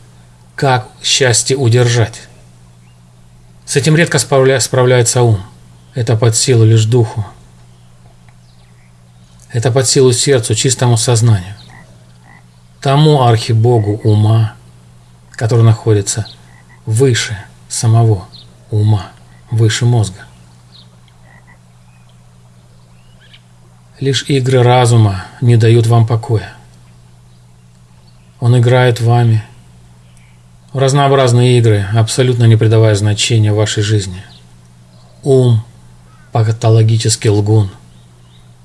как счастье удержать. С этим редко справляется ум. это под силу лишь духу. Это под силу сердцу, чистому сознанию. Тому архибогу ума, который находится выше самого ума, выше мозга. Лишь игры разума не дают вам покоя. Он играет вами в разнообразные игры, абсолютно не придавая значения вашей жизни. Ум – патологический лгун.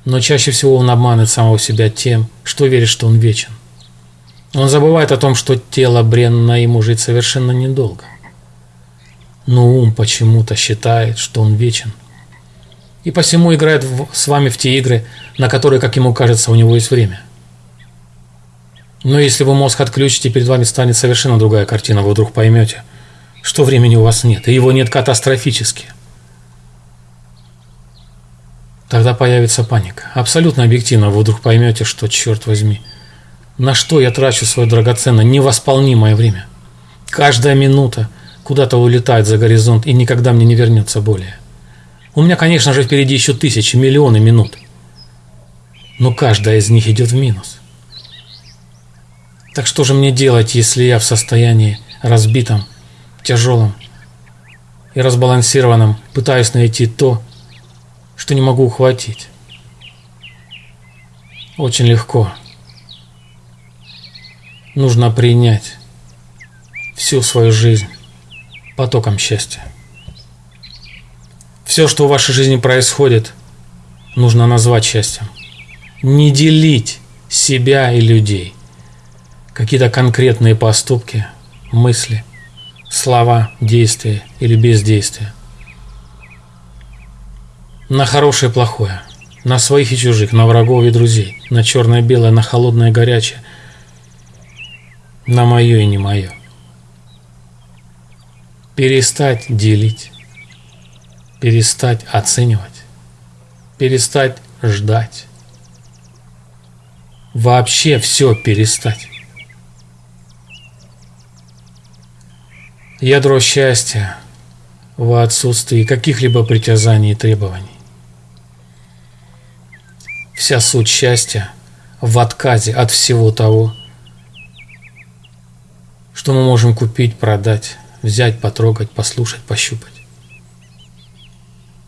Но чаще всего он обманывает самого себя тем, что верит, что он вечен. Он забывает о том, что тело бренно ему жить совершенно недолго. Но ум почему-то считает, что он вечен. И посему играет в, с вами в те игры, на которые, как ему кажется, у него есть время. Но если вы мозг отключите, перед вами станет совершенно другая картина, вы вдруг поймете, что времени у вас нет, и его нет катастрофически. Тогда появится паника. Абсолютно объективно вы вдруг поймете, что, черт возьми, на что я трачу свое драгоценное, невосполнимое время. Каждая минута куда-то улетает за горизонт и никогда мне не вернется более. У меня, конечно же, впереди еще тысячи, миллионы минут. Но каждая из них идет в минус. Так что же мне делать, если я в состоянии разбитом, тяжелом и разбалансированном пытаюсь найти то, что не могу ухватить? Очень легко. Нужно принять всю свою жизнь потоком счастья. Все, что в вашей жизни происходит, нужно назвать счастьем. Не делить себя и людей. Какие-то конкретные поступки, мысли, слова, действия или бездействия. На хорошее и плохое, на своих и чужих, на врагов и друзей, на черное и белое, на холодное и горячее, на мое и не мое. Перестать делить перестать оценивать, перестать ждать, вообще все перестать. Ядро счастья в отсутствии каких-либо притязаний и требований. Вся суть счастья в отказе от всего того, что мы можем купить, продать, взять, потрогать, послушать, пощупать.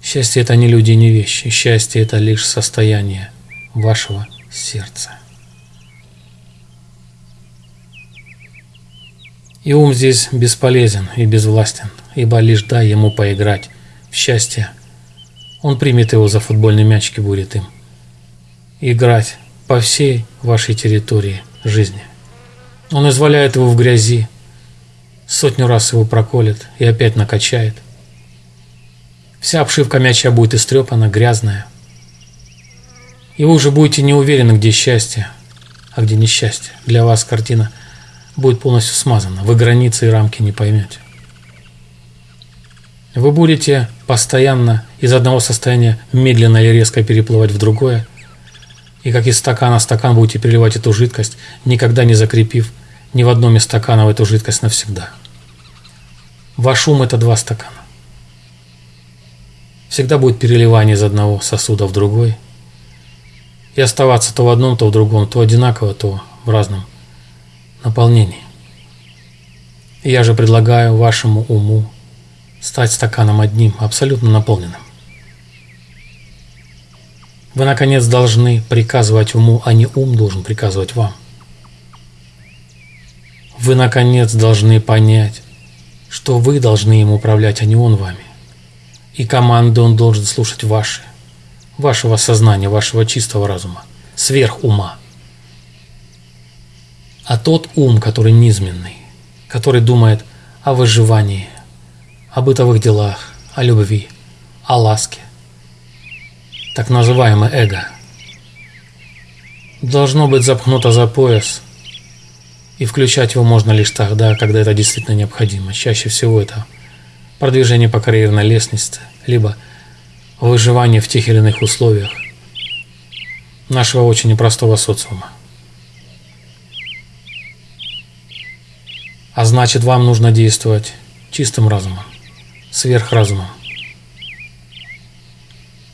Счастье – это не люди, не вещи. Счастье – это лишь состояние вашего сердца. И ум здесь бесполезен и безвластен, ибо лишь дай ему поиграть в счастье. Он примет его за футбольный мячик и будет им. Играть по всей вашей территории жизни. Он изваляет его в грязи, сотню раз его проколет и опять накачает – Вся обшивка мяча будет истрепана, грязная. И вы уже будете не уверены, где счастье, а где несчастье. Для вас картина будет полностью смазана. Вы границы и рамки не поймете. Вы будете постоянно из одного состояния медленно или резко переплывать в другое. И как из стакана в стакан будете переливать эту жидкость, никогда не закрепив ни в одном из стаканов эту жидкость навсегда. Ваш ум – это два стакана. Всегда будет переливание из одного сосуда в другой. И оставаться то в одном, то в другом, то одинаково, то в разном наполнении. И я же предлагаю вашему уму стать стаканом одним, абсолютно наполненным. Вы, наконец, должны приказывать уму, а не ум должен приказывать вам. Вы, наконец, должны понять, что вы должны им управлять, а не он вами. И команды он должен слушать ваши, вашего сознания, вашего чистого разума, сверх ума. А тот ум, который низменный, который думает о выживании, о бытовых делах, о любви, о ласке, так называемое эго, должно быть запхнуто за пояс, и включать его можно лишь тогда, когда это действительно необходимо. Чаще всего это продвижение по карьерной лестнице, либо выживание в тех или иных условиях нашего очень непростого социума. А значит, вам нужно действовать чистым разумом, сверхразумом.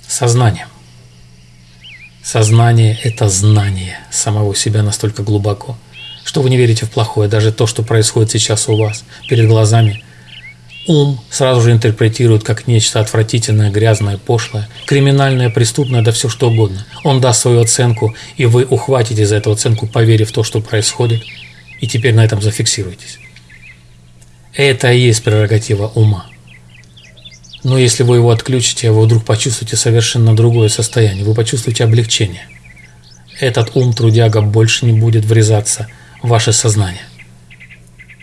сознанием. Сознание – это знание самого себя настолько глубоко, что вы не верите в плохое, даже то, что происходит сейчас у вас, перед глазами. Ум сразу же интерпретирует как нечто отвратительное, грязное, пошлое, криминальное, преступное, да все что угодно. Он даст свою оценку, и вы ухватите за эту оценку, поверив в то, что происходит, и теперь на этом зафиксируйтесь. Это и есть прерогатива ума. Но если вы его отключите, вы вдруг почувствуете совершенно другое состояние, вы почувствуете облегчение. Этот ум трудяга больше не будет врезаться в ваше сознание.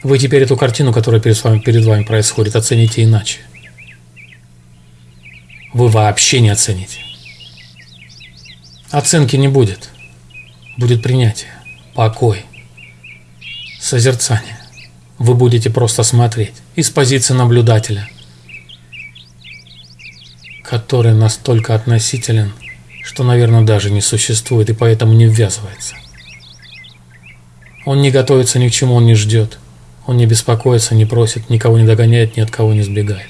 Вы теперь эту картину, которая перед вами, перед вами происходит, оцените иначе. Вы вообще не оцените. Оценки не будет. Будет принятие, покой, созерцание. Вы будете просто смотреть из позиции наблюдателя – который настолько относителен, что, наверное, даже не существует и поэтому не ввязывается. Он не готовится ни к чему, он не ждет. Он не беспокоится, не просит, никого не догоняет, ни от кого не сбегает.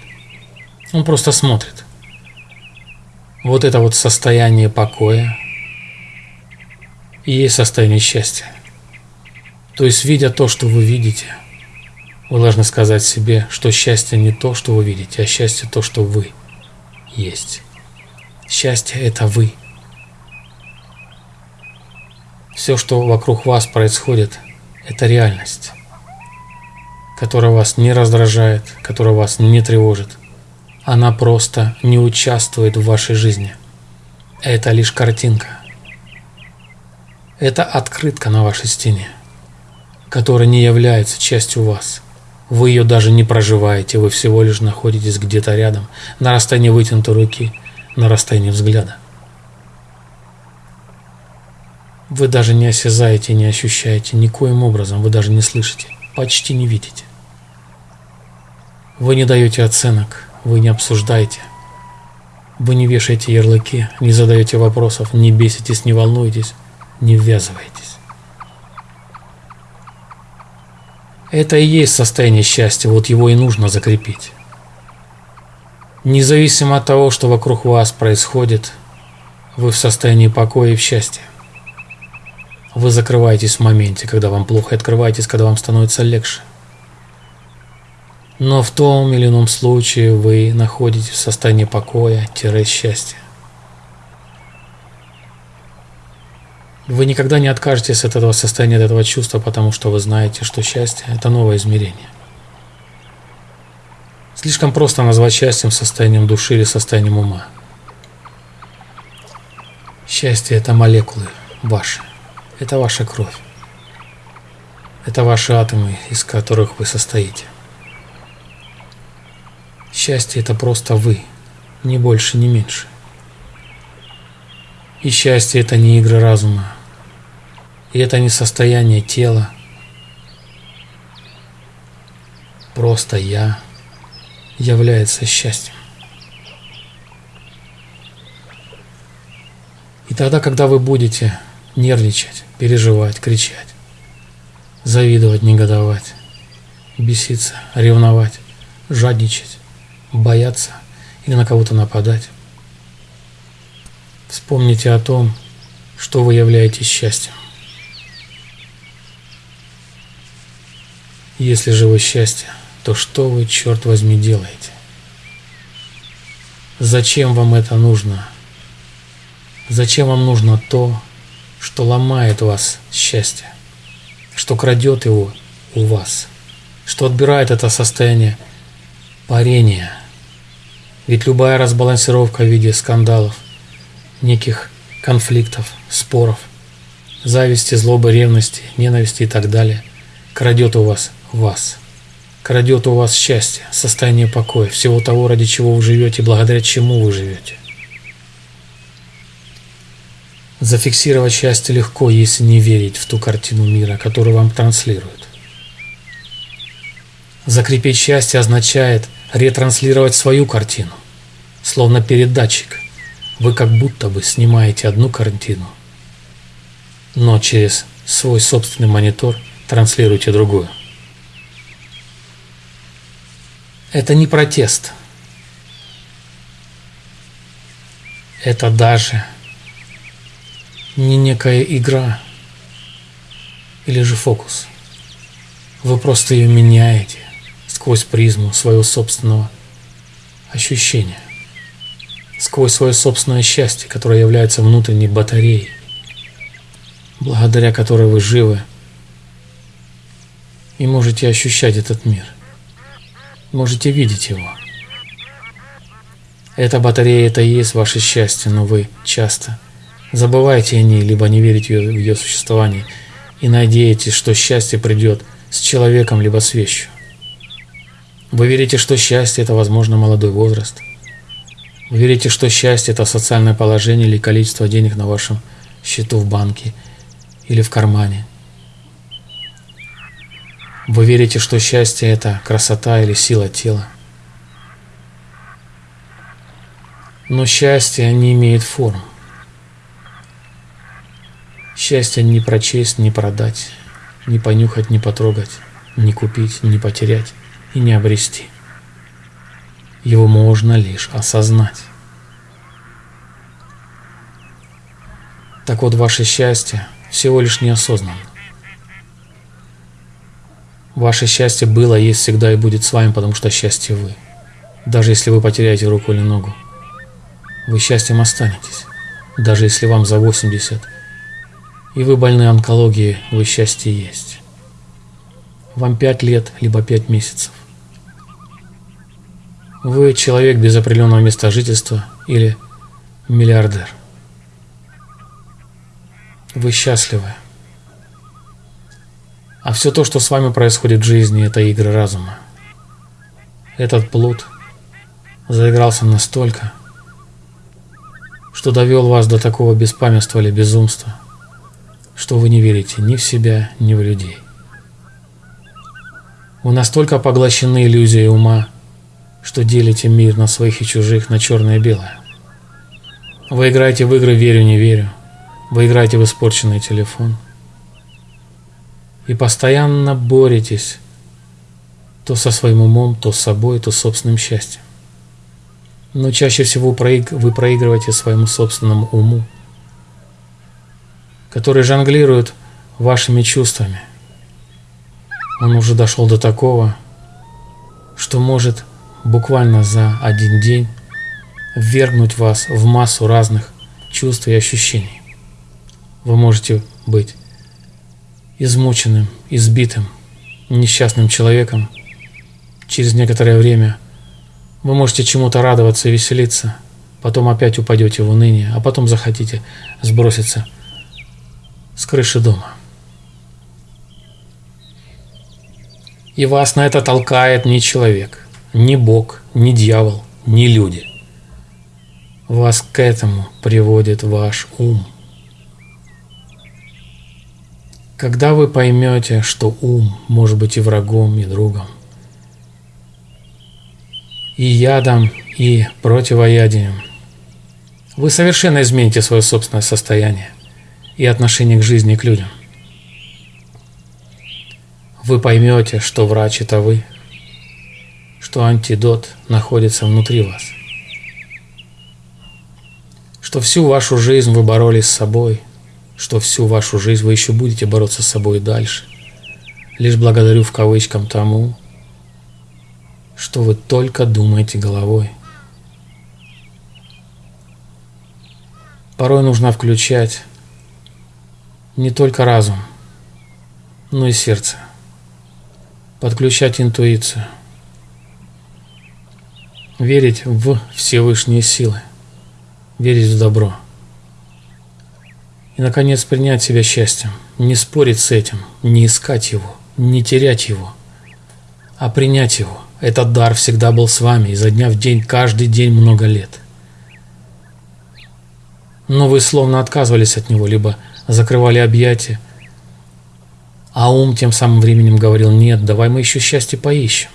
Он просто смотрит. Вот это вот состояние покоя и есть состояние счастья. То есть, видя то, что вы видите, вы должны сказать себе, что счастье не то, что вы видите, а счастье то, что вы – есть. Счастье – это вы. Все, что вокруг вас происходит, это реальность, которая вас не раздражает, которая вас не тревожит. Она просто не участвует в вашей жизни. Это лишь картинка. Это открытка на вашей стене, которая не является частью вас – вы ее даже не проживаете, вы всего лишь находитесь где-то рядом, на расстоянии вытянутой руки, на расстоянии взгляда. Вы даже не осязаете, не ощущаете никоим образом, вы даже не слышите, почти не видите. Вы не даете оценок, вы не обсуждаете, вы не вешаете ярлыки, не задаете вопросов, не беситесь, не волнуетесь, не ввязываетесь. Это и есть состояние счастья, вот его и нужно закрепить. Независимо от того, что вокруг вас происходит, вы в состоянии покоя и в счастье. Вы закрываетесь в моменте, когда вам плохо, и открываетесь, когда вам становится легче. Но в том или ином случае вы находитесь в состоянии покоя-счастья. Вы никогда не откажетесь от этого состояния, от этого чувства, потому что вы знаете, что счастье – это новое измерение. Слишком просто назвать счастьем состоянием души или состоянием ума. Счастье – это молекулы ваши, это ваша кровь, это ваши атомы, из которых вы состоите. Счастье – это просто вы, ни больше, ни меньше. И счастье – это не игры разума, и это не состояние тела. Просто я является счастьем. И тогда, когда вы будете нервничать, переживать, кричать, завидовать, негодовать, беситься, ревновать, жадничать, бояться или на кого-то нападать, вспомните о том, что вы являетесь счастьем. Если же вы счастье, то что вы, черт возьми, делаете? Зачем вам это нужно? Зачем вам нужно то, что ломает вас счастье, что крадет его у вас, что отбирает это состояние парения? Ведь любая разбалансировка в виде скандалов, неких конфликтов, споров, зависти, злобы, ревности, ненависти и так далее крадет у вас вас. Крадет у вас счастье, состояние покоя, всего того, ради чего вы живете, благодаря чему вы живете. Зафиксировать счастье легко, если не верить в ту картину мира, которую вам транслируют. Закрепить счастье означает ретранслировать свою картину, словно передатчик. Вы как будто бы снимаете одну картину, но через свой собственный монитор транслируете другую. Это не протест. это даже не некая игра или же фокус. Вы просто ее меняете сквозь призму своего собственного ощущения, сквозь свое собственное счастье, которое является внутренней батареей, благодаря которой вы живы и можете ощущать этот мир, можете видеть его. Эта батарея – это и есть ваше счастье, но вы часто забываете о ней, либо не верите в ее существование и надеетесь, что счастье придет с человеком, либо с вещью. Вы верите, что счастье – это, возможно, молодой возраст. Вы верите, что счастье – это социальное положение или количество денег на вашем счету в банке или в кармане. Вы верите, что счастье – это красота или сила тела. Но счастье не имеет форм. Счастье не прочесть, не продать, не понюхать, не потрогать, не купить, не потерять и не обрести. Его можно лишь осознать. Так вот, ваше счастье всего лишь неосознанно. Ваше счастье было, есть всегда и будет с вами, потому что счастье вы. Даже если вы потеряете руку или ногу, вы счастьем останетесь. Даже если вам за 80, и вы больны онкологией, вы счастье есть. Вам 5 лет, либо 5 месяцев. Вы человек без определенного места жительства или миллиардер. Вы счастливы. А все то, что с вами происходит в жизни, это игры разума. Этот плут заигрался настолько, что довел вас до такого беспамятства или безумства, что вы не верите ни в себя, ни в людей. Вы настолько поглощены иллюзией ума, что делите мир на своих и чужих, на черное и белое. Вы играете в игры «верю, не верю», вы играете в испорченный телефон и постоянно боретесь то со своим умом, то с собой, то с собственным счастьем. Но чаще всего вы проигрываете своему собственному уму, который жонглирует вашими чувствами. Он уже дошел до такого, что может буквально за один день ввергнуть вас в массу разных чувств и ощущений. Вы можете быть измученным, избитым, несчастным человеком. Через некоторое время вы можете чему-то радоваться и веселиться, потом опять упадете в уныние, а потом захотите сброситься с крыши дома. И вас на это толкает не человек – ни Бог, ни дьявол, ни люди. Вас к этому приводит ваш ум. Когда вы поймете, что ум может быть и врагом, и другом, и ядом, и противоядием, вы совершенно измените свое собственное состояние и отношение к жизни и к людям. Вы поймете, что врач это вы – что антидот находится внутри вас. Что всю вашу жизнь вы боролись с собой, что всю вашу жизнь вы еще будете бороться с собой дальше. Лишь благодарю в кавычкам тому, что вы только думаете головой. Порой нужно включать не только разум, но и сердце, подключать интуицию – верить в Всевышние силы, верить в добро. И, наконец, принять себя счастьем, не спорить с этим, не искать его, не терять его, а принять его. Этот дар всегда был с вами изо дня в день, каждый день много лет. Но вы словно отказывались от него, либо закрывали объятия, а ум тем самым временем говорил, нет, давай мы еще счастье поищем.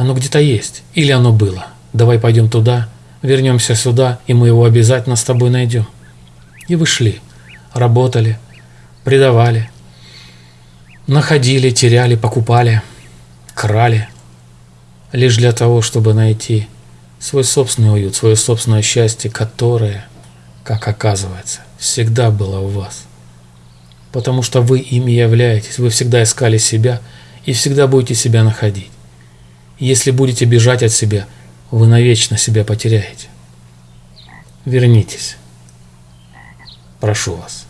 Оно где-то есть. Или оно было. Давай пойдем туда, вернемся сюда, и мы его обязательно с тобой найдем. И вышли. Работали. Предавали. Находили, теряли, покупали. Крали. Лишь для того, чтобы найти свой собственный уют, свое собственное счастье, которое, как оказывается, всегда было у вас. Потому что вы ими являетесь, вы всегда искали себя и всегда будете себя находить. Если будете бежать от себя, вы навечно себя потеряете. Вернитесь. Прошу вас.